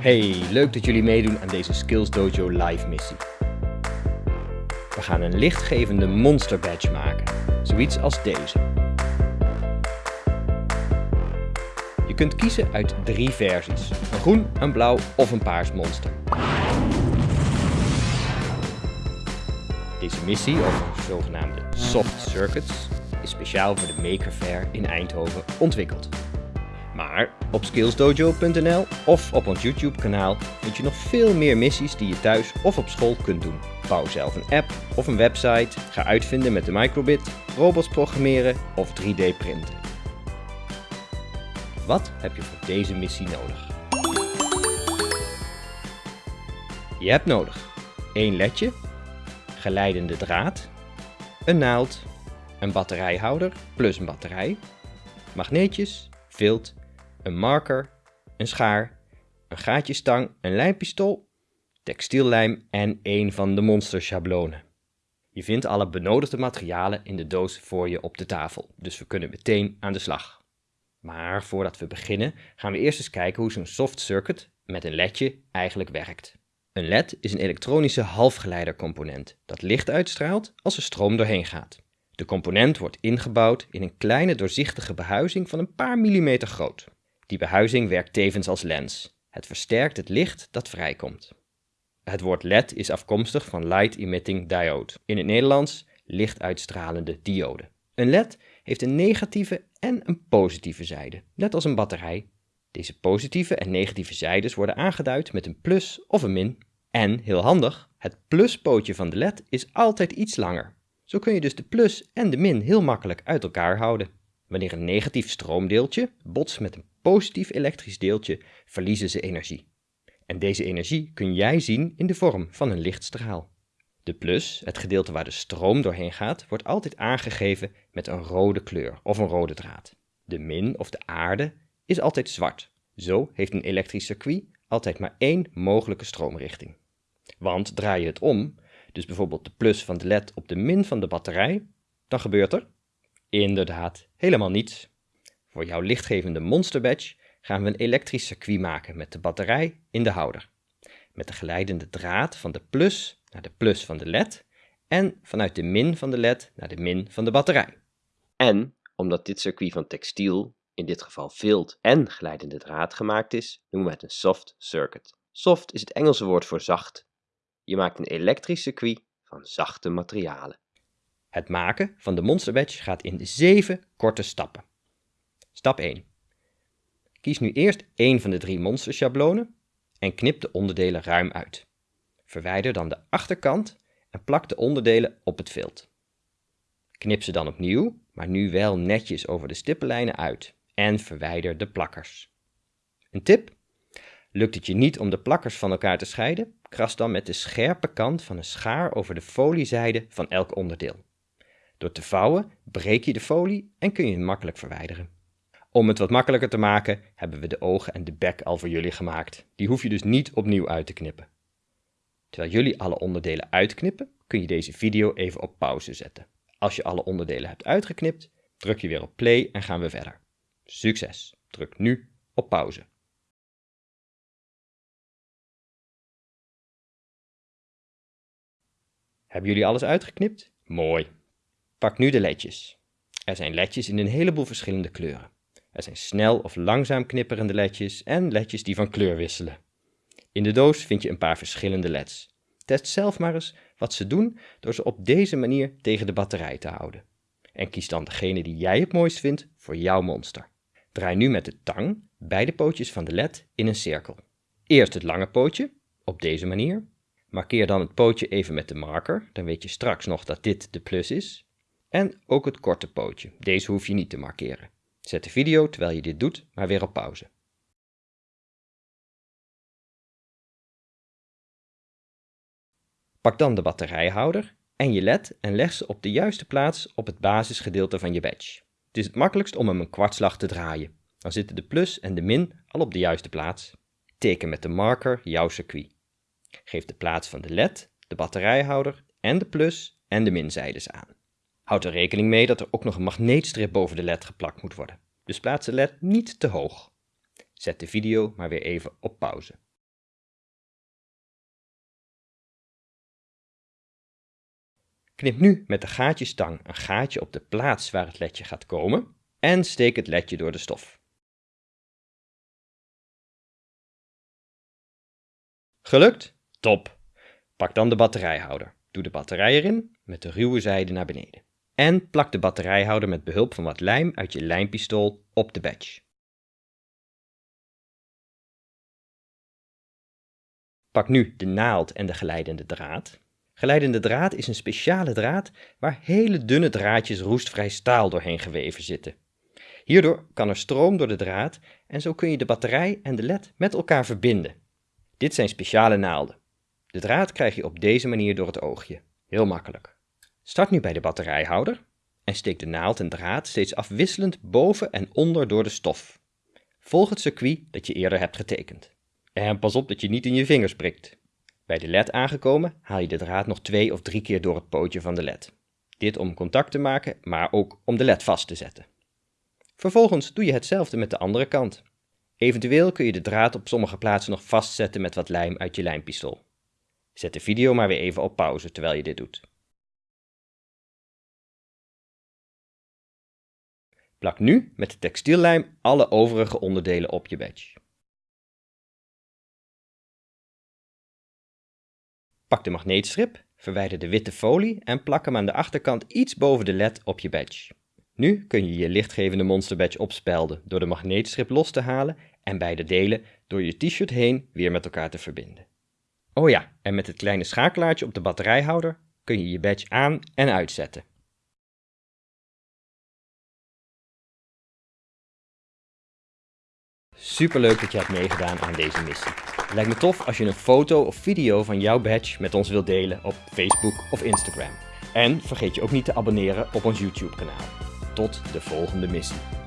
Hey, leuk dat jullie meedoen aan deze Skills Dojo live missie. We gaan een lichtgevende monster badge maken, zoiets als deze. Je kunt kiezen uit drie versies, een groen, een blauw of een paars monster. Deze missie over zogenaamde soft circuits is speciaal voor de Maker Fair in Eindhoven ontwikkeld. Maar op skillsdojo.nl of op ons YouTube kanaal vind je nog veel meer missies die je thuis of op school kunt doen. Bouw zelf een app of een website, ga uitvinden met de microbit, robots programmeren of 3D printen. Wat heb je voor deze missie nodig? Je hebt nodig één ledje, geleidende draad, een naald, een batterijhouder plus een batterij, magneetjes, vilt een marker, een schaar, een gaatjestang, een lijmpistool, textiellijm en een van de monsterschablonen. Je vindt alle benodigde materialen in de doos voor je op de tafel, dus we kunnen meteen aan de slag. Maar voordat we beginnen gaan we eerst eens kijken hoe zo'n soft circuit met een ledje eigenlijk werkt. Een led is een elektronische halfgeleidercomponent dat licht uitstraalt als er stroom doorheen gaat. De component wordt ingebouwd in een kleine doorzichtige behuizing van een paar millimeter groot. Die behuizing werkt tevens als lens. Het versterkt het licht dat vrijkomt. Het woord LED is afkomstig van Light Emitting Diode. In het Nederlands lichtuitstralende diode. Een LED heeft een negatieve en een positieve zijde, net als een batterij. Deze positieve en negatieve zijdes worden aangeduid met een plus of een min. En, heel handig, het pluspootje van de LED is altijd iets langer. Zo kun je dus de plus en de min heel makkelijk uit elkaar houden. Wanneer een negatief stroomdeeltje botst met een positief elektrisch deeltje, verliezen ze energie. En deze energie kun jij zien in de vorm van een lichtstraal. De plus, het gedeelte waar de stroom doorheen gaat, wordt altijd aangegeven met een rode kleur of een rode draad. De min of de aarde is altijd zwart. Zo heeft een elektrisch circuit altijd maar één mogelijke stroomrichting. Want draai je het om, dus bijvoorbeeld de plus van de led op de min van de batterij, dan gebeurt er inderdaad helemaal niets. Voor jouw lichtgevende Monster Badge gaan we een elektrisch circuit maken met de batterij in de houder. Met de geleidende draad van de plus naar de plus van de led en vanuit de min van de led naar de min van de batterij. En omdat dit circuit van textiel, in dit geval vilt en geleidende draad gemaakt is, noemen we het een soft circuit. Soft is het Engelse woord voor zacht. Je maakt een elektrisch circuit van zachte materialen. Het maken van de Monster Badge gaat in zeven korte stappen. Stap 1. Kies nu eerst één van de drie monsterschablonen en knip de onderdelen ruim uit. Verwijder dan de achterkant en plak de onderdelen op het vilt. Knip ze dan opnieuw, maar nu wel netjes over de stippenlijnen uit en verwijder de plakkers. Een tip? Lukt het je niet om de plakkers van elkaar te scheiden? Kras dan met de scherpe kant van een schaar over de foliezijde van elk onderdeel. Door te vouwen breek je de folie en kun je het makkelijk verwijderen. Om het wat makkelijker te maken hebben we de ogen en de bek al voor jullie gemaakt. Die hoef je dus niet opnieuw uit te knippen. Terwijl jullie alle onderdelen uitknippen, kun je deze video even op pauze zetten. Als je alle onderdelen hebt uitgeknipt, druk je weer op play en gaan we verder. Succes! Druk nu op pauze. Hebben jullie alles uitgeknipt? Mooi. Pak nu de ledjes. Er zijn ledjes in een heleboel verschillende kleuren. Er zijn snel of langzaam knipperende ledjes en ledjes die van kleur wisselen. In de doos vind je een paar verschillende leds. Test zelf maar eens wat ze doen door ze op deze manier tegen de batterij te houden. En kies dan degene die jij het mooist vindt voor jouw monster. Draai nu met de tang beide pootjes van de led in een cirkel. Eerst het lange pootje, op deze manier. Markeer dan het pootje even met de marker, dan weet je straks nog dat dit de plus is. En ook het korte pootje, deze hoef je niet te markeren. Zet de video terwijl je dit doet maar weer op pauze. Pak dan de batterijhouder en je led en leg ze op de juiste plaats op het basisgedeelte van je badge. Het is het makkelijkst om hem een kwartslag te draaien. Dan zitten de plus en de min al op de juiste plaats. Teken met de marker jouw circuit. Geef de plaats van de led, de batterijhouder en de plus en de minzijdes aan. Houd er rekening mee dat er ook nog een magneetstrip boven de led geplakt moet worden, dus plaats de led niet te hoog. Zet de video maar weer even op pauze. Knip nu met de gaatjestang een gaatje op de plaats waar het ledje gaat komen en steek het ledje door de stof. Gelukt? Top! Pak dan de batterijhouder. Doe de batterij erin met de ruwe zijde naar beneden. En plak de batterijhouder met behulp van wat lijm uit je lijmpistool op de badge. Pak nu de naald en de geleidende draad. Geleidende draad is een speciale draad waar hele dunne draadjes roestvrij staal doorheen geweven zitten. Hierdoor kan er stroom door de draad en zo kun je de batterij en de led met elkaar verbinden. Dit zijn speciale naalden. De draad krijg je op deze manier door het oogje. Heel makkelijk. Start nu bij de batterijhouder en steek de naald en draad steeds afwisselend boven en onder door de stof. Volg het circuit dat je eerder hebt getekend. En pas op dat je niet in je vingers prikt. Bij de led aangekomen haal je de draad nog twee of drie keer door het pootje van de led. Dit om contact te maken, maar ook om de led vast te zetten. Vervolgens doe je hetzelfde met de andere kant. Eventueel kun je de draad op sommige plaatsen nog vastzetten met wat lijm uit je lijmpistool. Zet de video maar weer even op pauze terwijl je dit doet. Plak nu met de textiellijm alle overige onderdelen op je badge. Pak de magneetstrip, verwijder de witte folie en plak hem aan de achterkant iets boven de led op je badge. Nu kun je je lichtgevende Monster Badge opspelden door de magneetstrip los te halen en beide delen door je t-shirt heen weer met elkaar te verbinden. Oh ja, en met het kleine schakelaartje op de batterijhouder kun je je badge aan en uitzetten. Superleuk dat je hebt meegedaan aan deze missie. Het lijkt me tof als je een foto of video van jouw badge met ons wilt delen op Facebook of Instagram. En vergeet je ook niet te abonneren op ons YouTube kanaal. Tot de volgende missie.